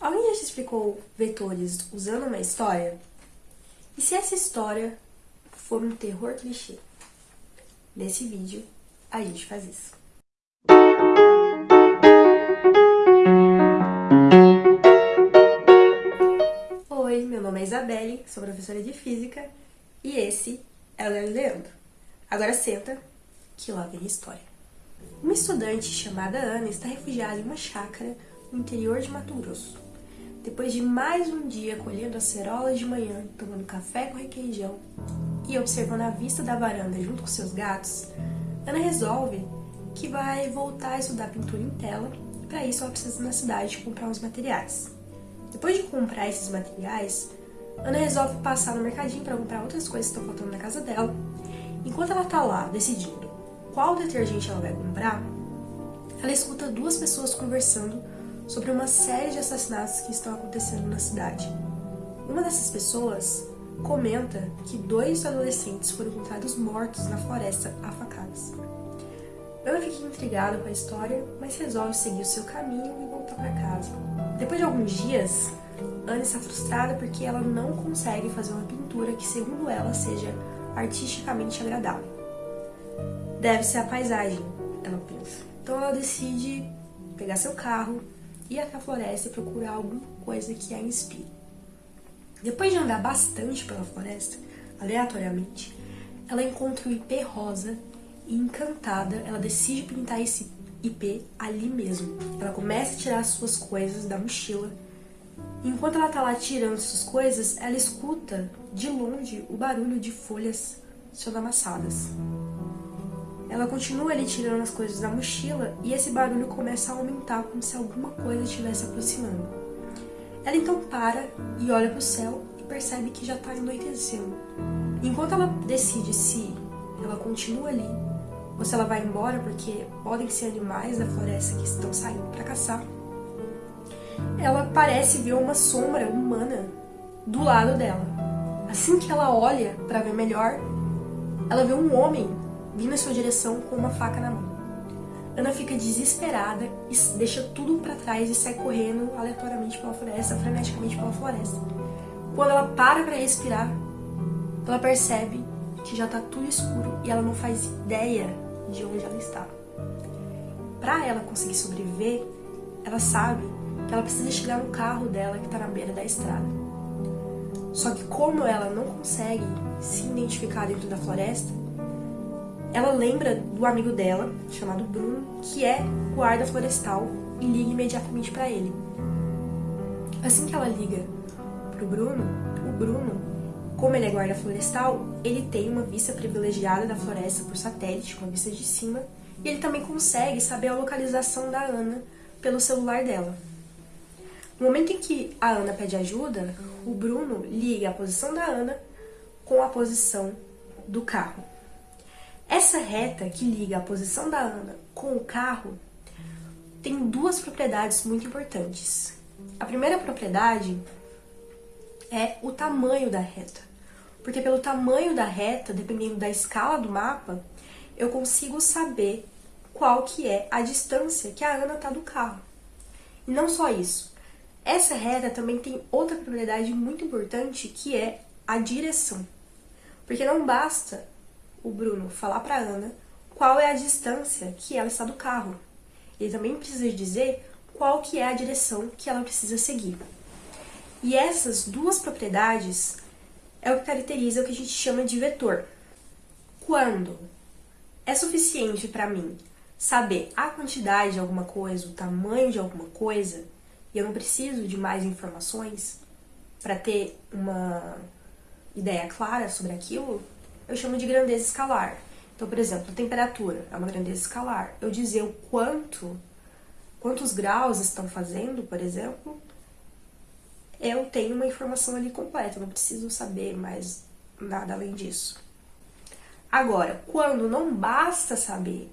Alguém já te explicou vetores usando uma história? E se essa história for um terror clichê? Nesse vídeo, a gente faz isso. Oi, meu nome é Isabelle, sou professora de Física e esse é o Leandro. Agora senta, que vem a história. Uma estudante chamada Ana está refugiada em uma chácara no interior de Mato Grosso. Depois de mais um dia colhendo acerolas de manhã, tomando café com requeijão e observando a vista da varanda junto com seus gatos, Ana resolve que vai voltar a estudar pintura em tela e para isso ela precisa ir na cidade comprar uns materiais. Depois de comprar esses materiais, Ana resolve passar no mercadinho para comprar outras coisas que estão faltando na casa dela. Enquanto ela está lá decidindo qual detergente ela vai comprar, ela escuta duas pessoas conversando sobre uma série de assassinatos que estão acontecendo na cidade. Uma dessas pessoas comenta que dois adolescentes foram encontrados mortos na floresta a facadas. Ana fica intrigada com a história, mas resolve seguir o seu caminho e voltar para casa. Depois de alguns dias, Ana está frustrada porque ela não consegue fazer uma pintura que, segundo ela, seja artisticamente agradável. Deve ser a paisagem, ela pensa. Então ela decide pegar seu carro, ir até a floresta e procurar alguma coisa que a inspire. Depois de andar bastante pela floresta, aleatoriamente, ela encontra o IP rosa e encantada, ela decide pintar esse IP ali mesmo. Ela começa a tirar suas coisas da mochila. Enquanto ela tá lá tirando suas coisas, ela escuta de longe o barulho de folhas sendo amassadas. Ela continua ali tirando as coisas da mochila e esse barulho começa a aumentar como se alguma coisa estivesse aproximando. Ela então para e olha para o céu e percebe que já está anoitecendo. Enquanto ela decide se ela continua ali ou se ela vai embora porque podem ser animais da floresta que estão saindo para caçar, ela parece ver uma sombra humana do lado dela. Assim que ela olha para ver melhor, ela vê um homem vindo em sua direção com uma faca na mão. Ana fica desesperada e deixa tudo para trás e sai correndo aleatoriamente pela floresta, freneticamente pela floresta. Quando ela para para respirar, ela percebe que já tá tudo escuro e ela não faz ideia de onde ela está. Para ela conseguir sobreviver, ela sabe que ela precisa chegar no carro dela que está na beira da estrada. Só que como ela não consegue se identificar dentro da floresta, ela lembra do amigo dela, chamado Bruno, que é guarda florestal, e liga imediatamente para ele. Assim que ela liga pro Bruno, o Bruno, como ele é guarda florestal, ele tem uma vista privilegiada da floresta por satélite, com a vista de cima, e ele também consegue saber a localização da Ana pelo celular dela. No momento em que a Ana pede ajuda, o Bruno liga a posição da Ana com a posição do carro. Essa reta que liga a posição da Ana com o carro tem duas propriedades muito importantes. A primeira propriedade é o tamanho da reta. Porque pelo tamanho da reta, dependendo da escala do mapa, eu consigo saber qual que é a distância que a Ana está do carro. E não só isso. Essa reta também tem outra propriedade muito importante, que é a direção. Porque não basta o Bruno falar para Ana qual é a distância que ela está do carro. Ele também precisa dizer qual que é a direção que ela precisa seguir. E essas duas propriedades é o que caracteriza o que a gente chama de vetor. Quando é suficiente para mim saber a quantidade de alguma coisa, o tamanho de alguma coisa, e eu não preciso de mais informações para ter uma ideia clara sobre aquilo, eu chamo de grandeza escalar. Então, por exemplo, temperatura é uma grandeza escalar. Eu dizer o quanto, quantos graus estão fazendo, por exemplo, eu tenho uma informação ali completa, eu não preciso saber mais nada além disso. Agora, quando não basta saber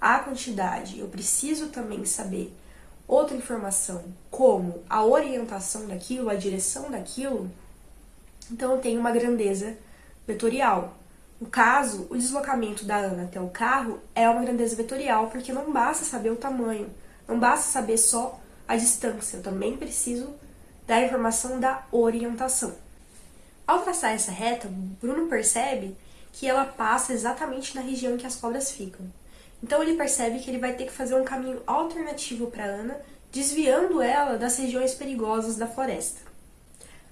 a quantidade, eu preciso também saber outra informação, como a orientação daquilo, a direção daquilo, então eu tenho uma grandeza vetorial. No caso, o deslocamento da Ana até o carro é uma grandeza vetorial, porque não basta saber o tamanho, não basta saber só a distância, eu também preciso dá a informação da orientação. Ao traçar essa reta, Bruno percebe que ela passa exatamente na região em que as cobras ficam. Então ele percebe que ele vai ter que fazer um caminho alternativo para Ana, desviando ela das regiões perigosas da floresta.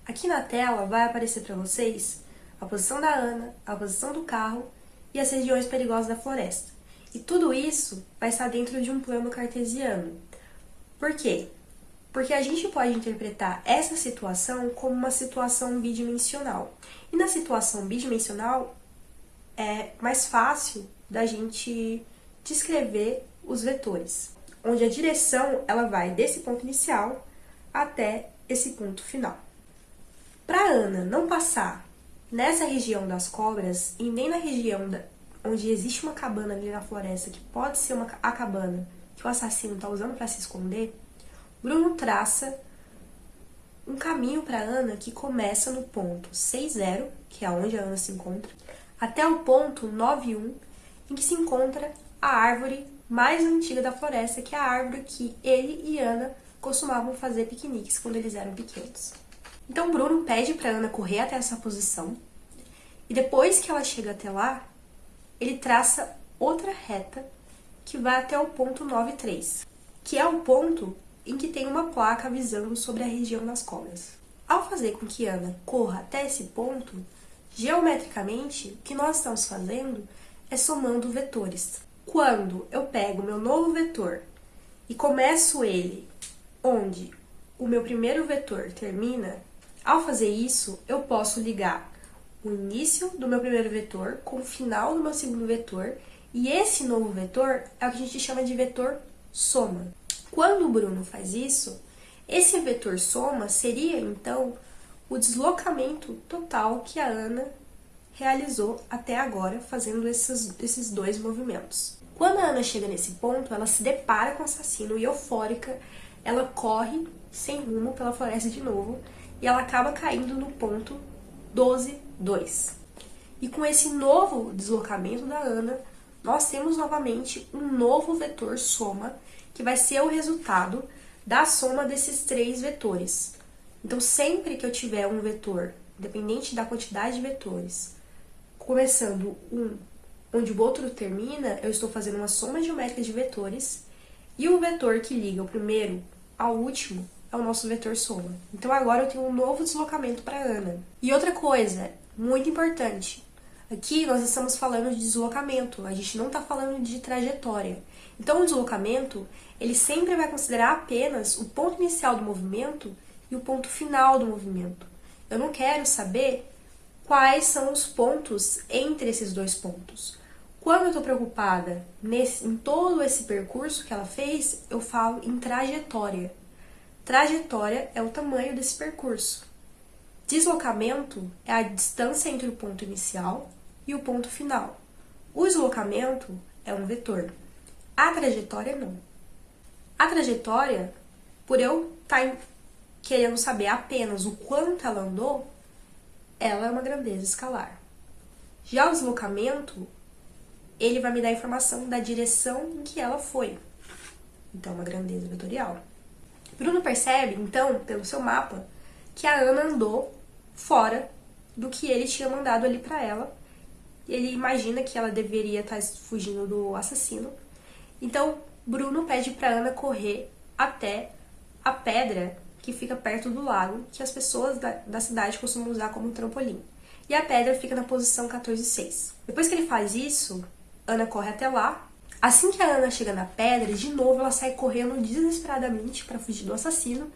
Aqui na tela vai aparecer para vocês a posição da Ana, a posição do carro e as regiões perigosas da floresta. E tudo isso vai estar dentro de um plano cartesiano. Por quê? Porque a gente pode interpretar essa situação como uma situação bidimensional. E na situação bidimensional é mais fácil da gente descrever os vetores, onde a direção ela vai desse ponto inicial até esse ponto final. Para Ana não passar nessa região das cobras e nem na região da, onde existe uma cabana ali na floresta, que pode ser uma, a cabana que o assassino está usando para se esconder, Bruno traça um caminho para Ana que começa no ponto 60, que é onde a Ana se encontra, até o ponto 91, em que se encontra a árvore mais antiga da floresta, que é a árvore que ele e Ana costumavam fazer piqueniques quando eles eram pequenos. Então Bruno pede para Ana correr até essa posição e depois que ela chega até lá, ele traça outra reta que vai até o ponto 93, que é o ponto em que tem uma placa avisando sobre a região das cobras. Ao fazer com que Ana corra até esse ponto, geometricamente, o que nós estamos fazendo é somando vetores. Quando eu pego meu novo vetor e começo ele onde o meu primeiro vetor termina, ao fazer isso, eu posso ligar o início do meu primeiro vetor com o final do meu segundo vetor, e esse novo vetor é o que a gente chama de vetor soma. Quando o Bruno faz isso, esse vetor soma seria, então, o deslocamento total que a Ana realizou até agora, fazendo esses, esses dois movimentos. Quando a Ana chega nesse ponto, ela se depara com o assassino e eufórica, ela corre sem rumo pela floresta de novo e ela acaba caindo no ponto 12, 2. E com esse novo deslocamento da Ana, nós temos novamente um novo vetor soma, que vai ser o resultado da soma desses três vetores. Então, sempre que eu tiver um vetor, independente da quantidade de vetores, começando um onde o outro termina, eu estou fazendo uma soma geométrica de vetores, e o vetor que liga o primeiro ao último é o nosso vetor soma. Então agora eu tenho um novo deslocamento para Ana. E outra coisa, muito importante, aqui nós estamos falando de deslocamento, a gente não está falando de trajetória. Então o deslocamento, ele sempre vai considerar apenas o ponto inicial do movimento e o ponto final do movimento. Eu não quero saber quais são os pontos entre esses dois pontos. Quando eu estou preocupada nesse, em todo esse percurso que ela fez, eu falo em trajetória. Trajetória é o tamanho desse percurso. Deslocamento é a distância entre o ponto inicial e o ponto final. O deslocamento é um vetor. A trajetória não. A trajetória, por eu estar tá querendo saber apenas o quanto ela andou, ela é uma grandeza escalar. Já o deslocamento, ele vai me dar informação da direção em que ela foi. Então, uma grandeza vetorial. Bruno percebe, então, pelo seu mapa, que a Ana andou fora do que ele tinha mandado ali para ela. Ele imagina que ela deveria estar tá fugindo do assassino. Então, Bruno pede para Ana correr até a pedra que fica perto do lago, que as pessoas da, da cidade costumam usar como trampolim. E a pedra fica na posição 14,6. Depois que ele faz isso, Ana corre até lá, Assim que a Ana chega na pedra, de novo ela sai correndo desesperadamente para fugir do assassino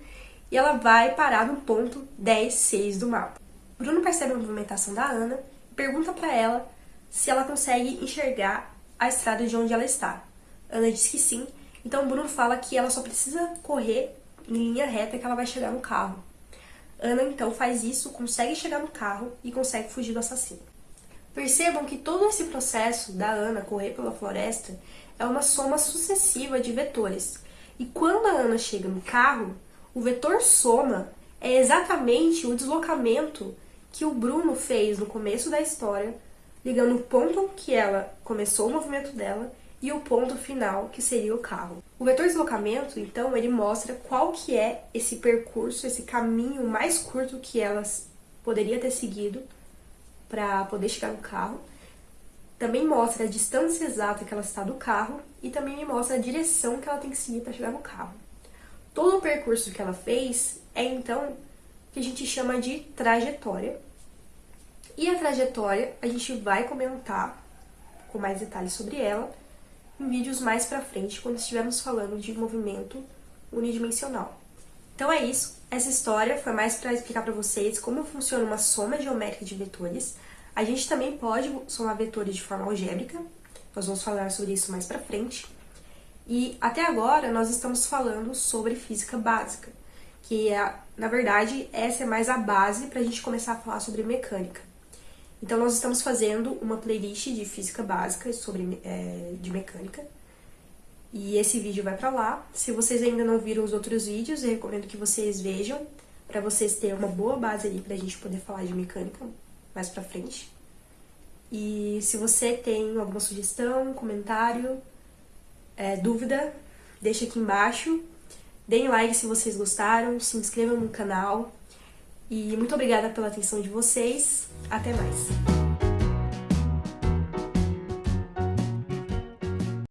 e ela vai parar no ponto 10-6 do mapa. Bruno percebe a movimentação da Ana e pergunta para ela se ela consegue enxergar a estrada de onde ela está. Ana diz que sim, então Bruno fala que ela só precisa correr em linha reta que ela vai chegar no carro. Ana então faz isso, consegue chegar no carro e consegue fugir do assassino. Percebam que todo esse processo da Ana correr pela floresta é uma soma sucessiva de vetores. E quando a Ana chega no carro, o vetor soma é exatamente o deslocamento que o Bruno fez no começo da história, ligando o ponto que ela começou o movimento dela e o ponto final, que seria o carro. O vetor de deslocamento, então, ele mostra qual que é esse percurso, esse caminho mais curto que elas poderia ter seguido para poder chegar no carro. Também mostra a distância exata que ela está do carro e também me mostra a direção que ela tem que seguir para chegar no carro. Todo o percurso que ela fez é então que a gente chama de trajetória. E a trajetória a gente vai comentar com mais detalhes sobre ela em vídeos mais pra frente, quando estivermos falando de movimento unidimensional. Então é isso, essa história foi mais para explicar para vocês como funciona uma soma geométrica de vetores. A gente também pode somar vetores de forma algébrica, nós vamos falar sobre isso mais pra frente. E até agora nós estamos falando sobre física básica, que é, na verdade, essa é mais a base para a gente começar a falar sobre mecânica. Então nós estamos fazendo uma playlist de física básica sobre é, de mecânica. E esse vídeo vai para lá. Se vocês ainda não viram os outros vídeos, eu recomendo que vocês vejam, para vocês terem uma boa base ali pra gente poder falar de mecânica mais pra frente. E se você tem alguma sugestão, comentário, é, dúvida, deixa aqui embaixo. Deem like se vocês gostaram, se inscrevam no canal. E muito obrigada pela atenção de vocês. Até mais!